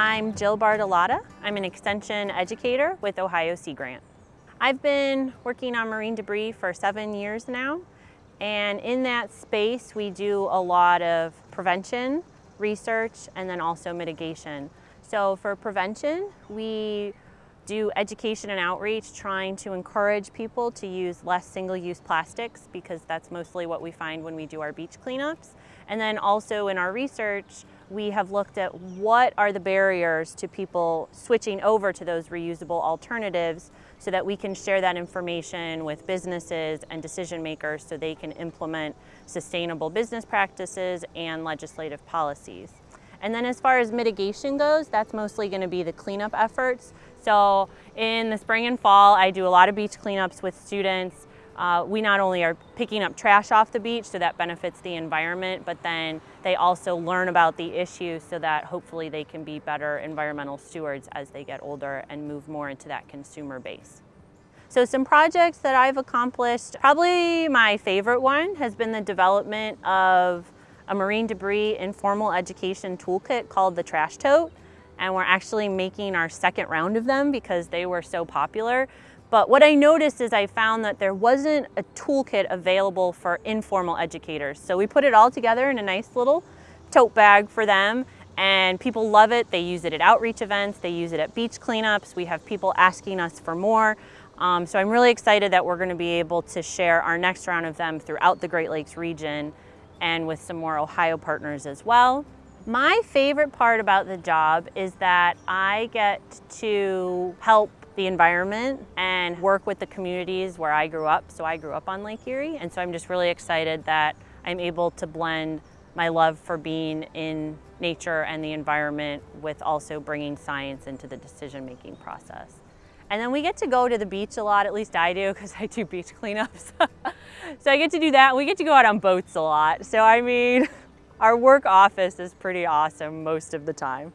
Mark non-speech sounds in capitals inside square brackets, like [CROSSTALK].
I'm Jill Bartolotta. I'm an extension educator with Ohio Sea Grant. I've been working on marine debris for seven years now, and in that space we do a lot of prevention, research, and then also mitigation. So for prevention, we do education and outreach trying to encourage people to use less single-use plastics because that's mostly what we find when we do our beach cleanups. And then also in our research, we have looked at what are the barriers to people switching over to those reusable alternatives so that we can share that information with businesses and decision makers so they can implement sustainable business practices and legislative policies. And then as far as mitigation goes, that's mostly going to be the cleanup efforts. So in the spring and fall, I do a lot of beach cleanups with students. Uh, we not only are picking up trash off the beach, so that benefits the environment, but then they also learn about the issues so that hopefully they can be better environmental stewards as they get older and move more into that consumer base. So some projects that I've accomplished, probably my favorite one has been the development of a marine debris informal education toolkit called the Trash Tote. And we're actually making our second round of them because they were so popular. But what I noticed is I found that there wasn't a toolkit available for informal educators. So we put it all together in a nice little tote bag for them and people love it. They use it at outreach events, they use it at beach cleanups. We have people asking us for more. Um, so I'm really excited that we're gonna be able to share our next round of them throughout the Great Lakes region and with some more Ohio partners as well. My favorite part about the job is that I get to help the environment and work with the communities where I grew up. So I grew up on Lake Erie and so I'm just really excited that I'm able to blend my love for being in nature and the environment with also bringing science into the decision-making process. And then we get to go to the beach a lot, at least I do, because I do beach cleanups. [LAUGHS] so I get to do that. We get to go out on boats a lot. So I mean, our work office is pretty awesome most of the time.